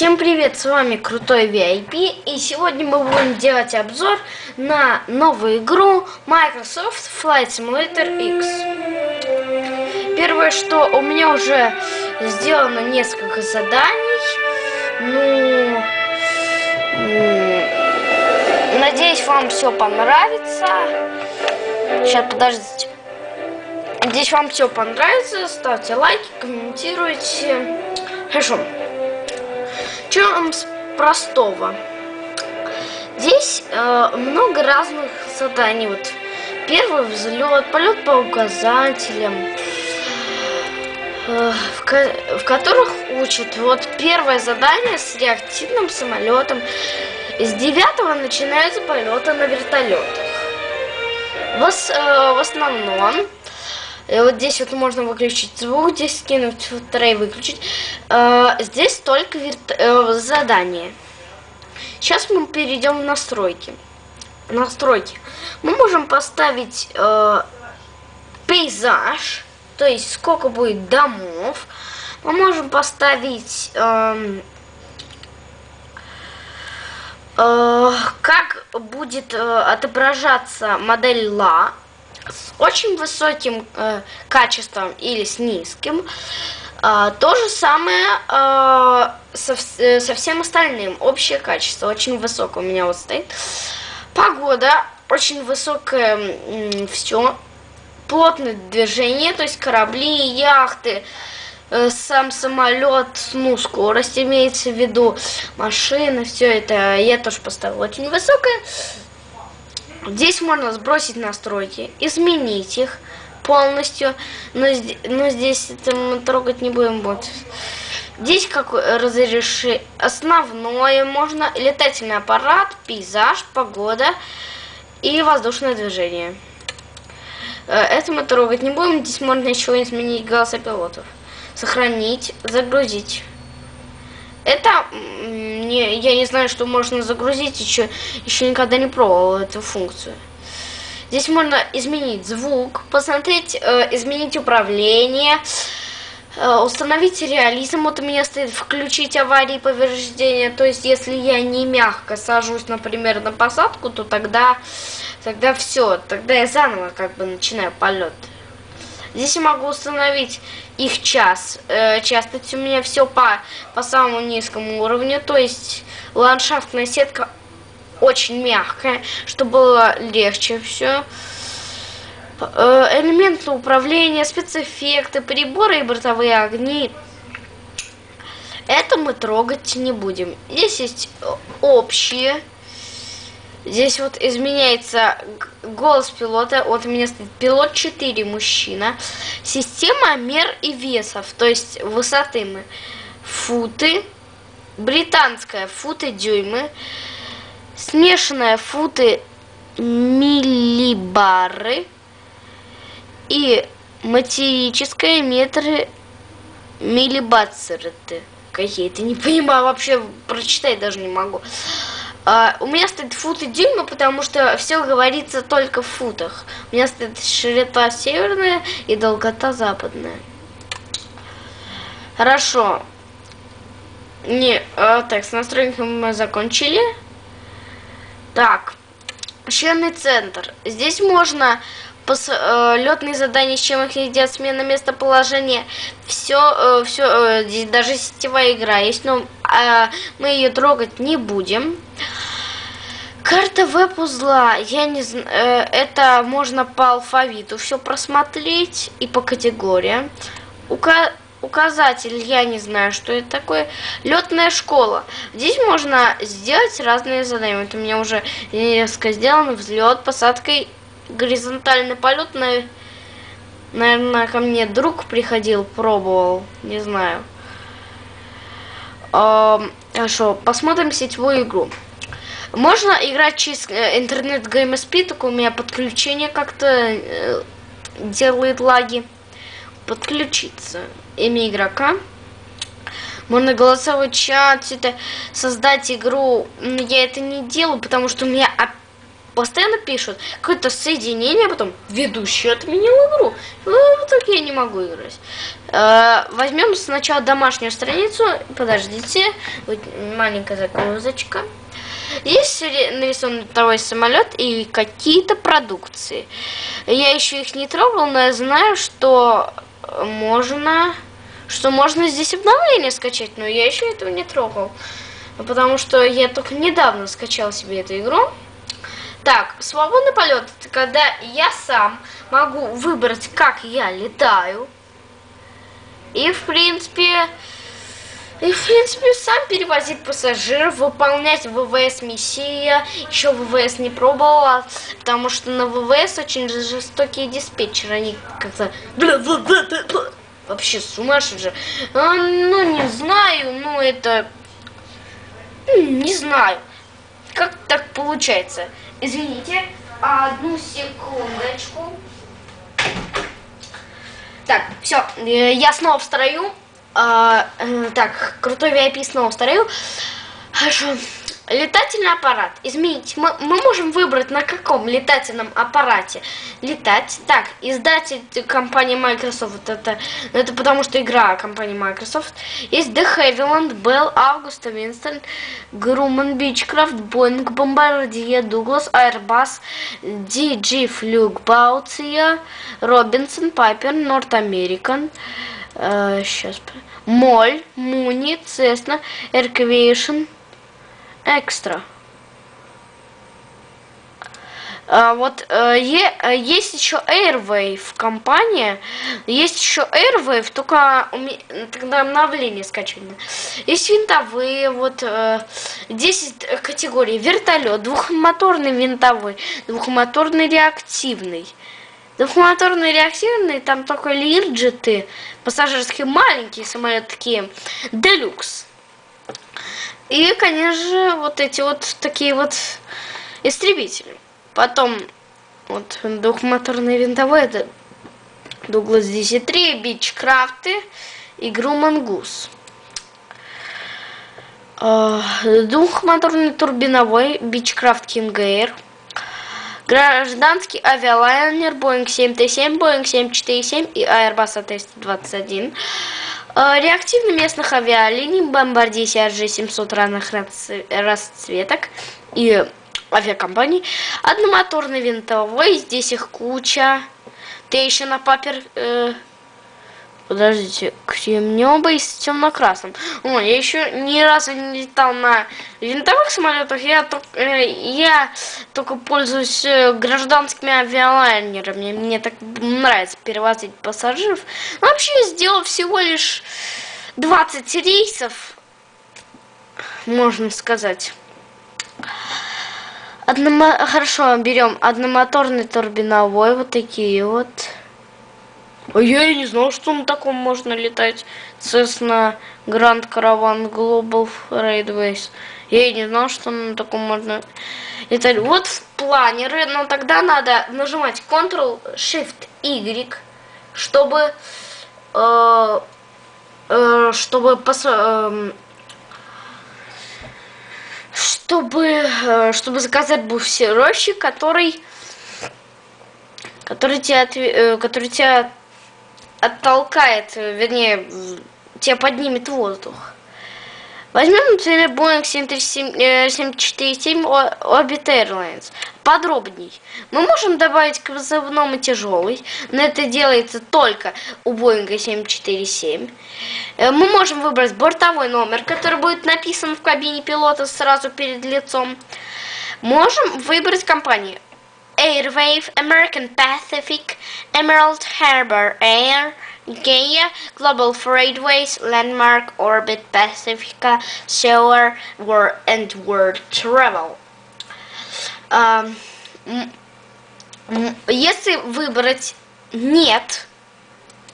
Всем привет, с вами Крутой VIP, и сегодня мы будем делать обзор на новую игру Microsoft Flight Simulator X. Первое, что у меня уже сделано несколько заданий, ну, надеюсь, вам все понравится. Сейчас, подождите. Надеюсь, вам все понравится, ставьте лайки, комментируйте. Хорошо. Чем с простого? Здесь э, много разных заданий. Вот первый взлет, полет по указателям, э, в, ко в которых учат. Вот первое задание с реактивным самолетом. С девятого начинаются полеты на вертолетах. В, э, в основном вот здесь вот можно выключить звук, здесь скинуть второй выключить. Э, здесь только э, задание. Сейчас мы перейдем в настройки. Настройки. Мы можем поставить э, пейзаж, то есть сколько будет домов. Мы можем поставить э, э, как будет э, отображаться модель ла с очень высоким э, качеством или с низким. Э, то же самое э, со, э, со всем остальным. Общее качество очень высокое у меня вот стоит. Погода очень высокое все. Плотное движение, то есть корабли, яхты, э, сам самолет, ну, скорость имеется в виду, машины, все это я тоже поставила очень высокое. Здесь можно сбросить настройки, изменить их полностью, но, но здесь это мы трогать не будем. Вот. Здесь как разреши основное можно летательный аппарат, пейзаж, погода и воздушное движение. Э, это мы трогать не будем. Здесь можно еще изменить голоса пилотов. Сохранить, загрузить. Это не, я не знаю, что можно загрузить, еще, еще никогда не пробовал эту функцию. Здесь можно изменить звук, посмотреть, э, изменить управление, э, установить реализм. Вот у меня стоит включить аварии и повреждения. То есть, если я не мягко сажусь, например, на посадку, то тогда, тогда все, тогда я заново как бы начинаю полет. Здесь я могу установить их час. Э, частость у меня все по, по самому низкому уровню. То есть ландшафтная сетка очень мягкая, чтобы было легче все. Э, элементы управления, спецэффекты, приборы и бортовые огни. Это мы трогать не будем. Здесь есть общие Здесь вот изменяется голос пилота. Вот у меня стоит пилот 4, мужчина. Система мер и весов, то есть высоты мы. Футы. Британская футы, дюймы. Смешанная футы, миллибары. И материческая метры, миллибацеры. Какие-то, не понимаю, вообще прочитать даже не могу. Uh, у меня стоит футы дюйма, потому что все говорится только в футах. У меня стоит широта северная и долгота западная. Хорошо. Не, uh, так, с настройками мы закончили. Так, членный центр. Здесь можно пос, э, летные задания, с чем их едят, смена местоположения, все, э, все, э, даже сетевая игра есть, но э, мы ее трогать не будем. Карта веб-узла, я не знаю, э, это можно по алфавиту все просмотреть и по категориям. Ука указатель, я не знаю, что это такое. Летная школа. Здесь можно сделать разные задания. Вот у меня уже несколько сделано. Взлет, посадка горизонтальный полет, на, наверное, ко мне друг приходил, пробовал, не знаю. Хорошо, посмотрим сетевую игру. Можно играть через э, интернет GameSP, только у меня подключение как-то э, делает лаги. Подключиться. Имя игрока. Можно голосовой чат, это создать игру. Я это не делаю, потому что у меня постоянно пишут какое-то соединение, потом ведущий отменил игру. Ну, в итоге я не могу играть. Э, возьмем сначала домашнюю страницу. Подождите. Вот маленькая загрузочка. Здесь нарисован второй самолет и какие-то продукции. Я еще их не трогал, но я знаю, что можно, что можно здесь обновление скачать, но я еще этого не трогал. Потому что я только недавно скачал себе эту игру. Так, свободный полет, это когда я сам могу выбрать, как я летаю. И, в принципе, и, в принципе, сам перевозить пассажиров, выполнять ВВС миссия. Еще ВВС не пробовала, потому что на ВВС очень жестокие диспетчеры. Они как-то... Вообще сумасшедшие. А, ну, не знаю, ну, это... Не знаю. Как так получается? Извините, одну секундочку. Так, все, э, я снова в строю. А, э, так, крутой VIP снова вторую. Хорошо. Летательный аппарат. Изменить. Мы, мы можем выбрать, на каком летательном аппарате летать. Так, издатель компании Microsoft. Это, это потому что игра компании Microsoft. Есть The Havilland, Bell, Augusta, Winston, Grumman, Beechcraft, Boeing, Bombardier, Douglas, Airbus, DG Flugbautia, Robinson, Piper, North American. Э, сейчас. Моль, Муни, Цесна, Эрквейшн, Экстра. А, вот э, е, есть еще Airwave компания, есть еще Airwave, только тогда обновление скачивали. Есть винтовые, вот э, 10 категорий. Вертолет, двухмоторный винтовой, двухмоторный реактивный. Двухмоторные реактивные, там только лирджеты, пассажирские маленькие самолеты такие, делюкс. И, конечно же, вот эти вот такие вот истребители. Потом вот двухмоторные винтовые, это Дуглас 10-3, Бичкрафты и Груман Гус. А, двухмоторный турбиновой Бичкрафт King Air – Гражданский авиалайнер Boeing 737, Boeing 747 и Airbus A321. Э, реактивный местных авиалиний Bombardier CRJ 700 разных расцветок и авиакомпаний. Одномоторный винтовой, здесь их куча. Ты еще на папер... Э, Подождите, кремневый с темно-красным. О, я еще ни разу не летал на винтовых самолетах. Я, только, э, я только пользуюсь э, гражданскими авиалайнерами. Мне так нравится перевозить пассажиров. Вообще, я сделал всего лишь 20 рейсов, можно сказать. Одномо... Хорошо, берем одномоторный турбиновой, вот такие вот. А я и не знал, что на таком можно летать. Cessna Grand Caravan Global Railways. Я и не знал, что на таком можно летать. Вот в планеры, но тогда надо нажимать Ctrl-Shift-Y, чтобы... Э, э, чтобы э, чтобы, чтобы заказать буферочек, который который тебя, который тебя оттолкает, вернее, тебя поднимет воздух. Возьмем, например, Boeing 747 Orbit Airlines. Подробней. Мы можем добавить к вызовному тяжелый, но это делается только у Boeing 747. Э, мы можем выбрать бортовой номер, который будет написан в кабине пилота сразу перед лицом. Можем выбрать компанию Airwave, American Pacific, Emerald Harbor Air, Gaia, Global Freightways, Landmark, Orbit, Pacifica, Solar, World and World Travel. Um, если выбрать нет,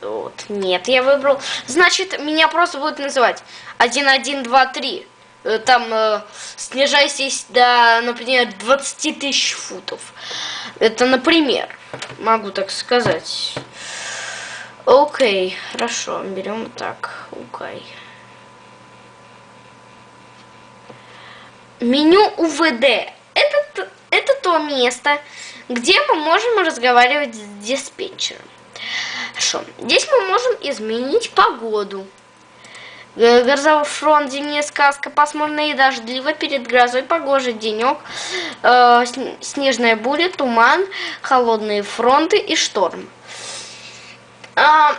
вот, нет, я выбрал, значит, меня просто будут называть 1, 1, 2, 3. Э, там э, снижайтесь до, например, 20 тысяч футов. Это, например, могу так сказать. Окей, хорошо, берем так, окей. Меню УВД. Это, это то место, где мы можем разговаривать с диспетчером. Хорошо. Здесь мы можем изменить погоду. Грозовой фронт, зимняя сказка, пасмурно и дождливо, перед грозой погожий денек, э, снежная буря, туман, холодные фронты и шторм. А,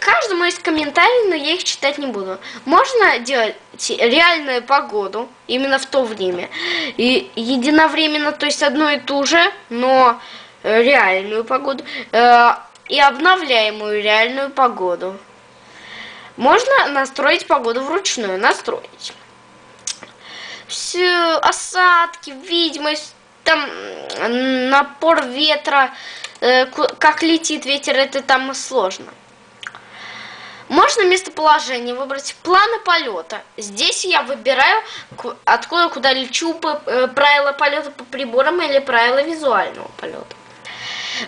каждому есть комментарии, но я их читать не буду. Можно делать реальную погоду именно в то время. И единовременно, то есть одно и то же, но реальную погоду. Э, и обновляемую реальную погоду. Можно настроить погоду вручную, настроить. Все осадки, видимость, там напор ветра, э, как летит ветер, это там сложно. Можно местоположение выбрать планы полета. Здесь я выбираю, откуда куда лечу, э, правила полета по приборам или правила визуального полета.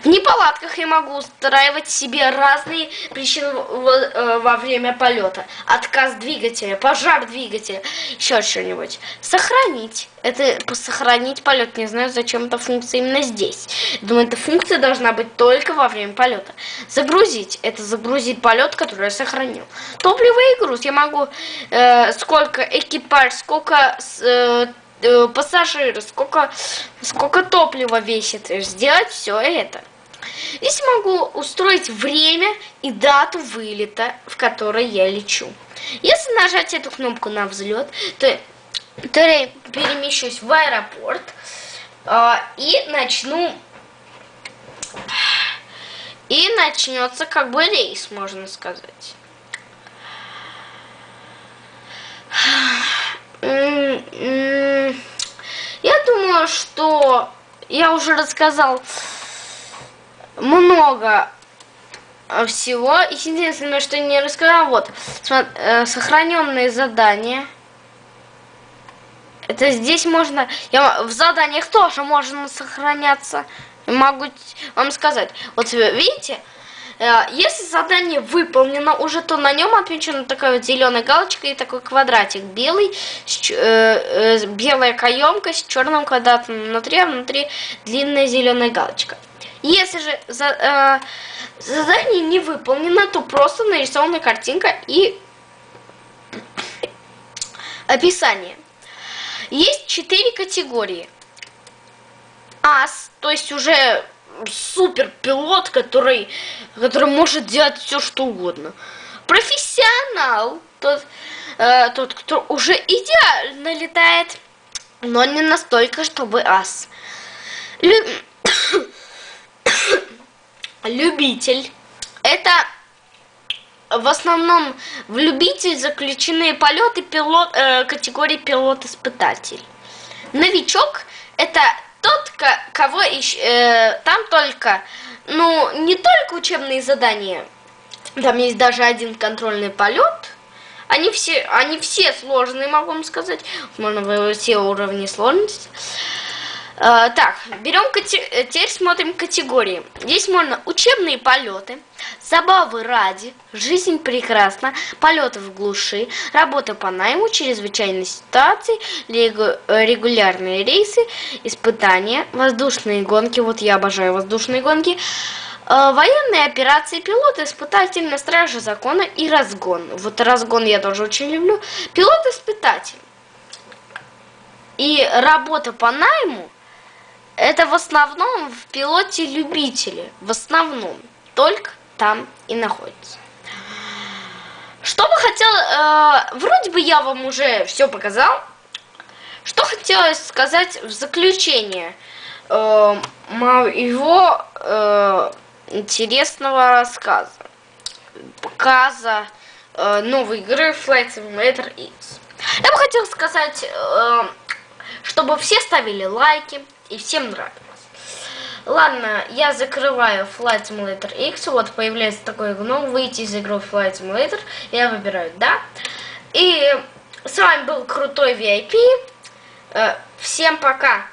В неполадках я могу устраивать себе разные причины э, во время полета. Отказ двигателя, пожар двигателя, еще что-нибудь. Сохранить. Это сохранить полет. Не знаю, зачем эта функция именно здесь. Думаю, эта функция должна быть только во время полета. Загрузить. Это загрузить полет, который я сохранил. Топливо и груз. Я могу э, сколько экипаж, сколько э, э, пассажиры, сколько, сколько топлива весит, сделать все это. Здесь могу устроить время и дату вылета, в которой я лечу. Если нажать эту кнопку на взлет, то, то я перемещусь в аэропорт э, и начну... И начнется как бы рейс, можно сказать. Я думаю, что я уже рассказал много всего. Единственное, что не рассказал, вот, э, сохраненные задания. Это здесь можно, я, в заданиях тоже можно сохраняться. Могу вам сказать. Вот видите, если задание выполнено уже, то на нем отмечена такая вот зеленая галочка и такой квадратик белый, с, э, э, белая каемка с черным квадратом внутри, а внутри длинная зеленая галочка. Если же за, э, задание не выполнено, то просто нарисована картинка и описание. Есть четыре категории. Ас, то есть уже супер пилот, который, который может делать все, что угодно. Профессионал, тот, э, тот, кто уже идеально летает, но не настолько, чтобы ас. Лю... Любитель. Это в основном в любитель заключены полеты пилот, э, категории пилот-испытатель. Новичок это тот, кого ищ, э, там только, ну, не только учебные задания, там есть даже один контрольный полет. Они все, они все сложные, могу вам сказать. Можно все уровни сложности. Э, так, берем, теперь смотрим категории. Здесь можно учебные полеты, забавы ради, жизнь прекрасна, полеты в глуши, работа по найму, чрезвычайные ситуации, регулярные рейсы, испытания, воздушные гонки, вот я обожаю воздушные гонки, э, военные операции, пилоты, испытательная стража закона и разгон. Вот разгон я тоже очень люблю. Пилот-испытатель. И работа по найму это в основном в пилоте любители. В основном. Только там и находится. Что бы хотел... Э, вроде бы я вам уже все показал. Что хотелось сказать в заключение э, моего э, интересного рассказа. Показа э, новой игры Flight Simulator X. Я бы хотел сказать, э, чтобы все ставили лайки, и всем нравилось. Ладно, я закрываю Flight Simulator X, вот появляется такой гном, выйти из игры Flight Simulator, я выбираю «Да». И с вами был Крутой VIP, э, всем пока!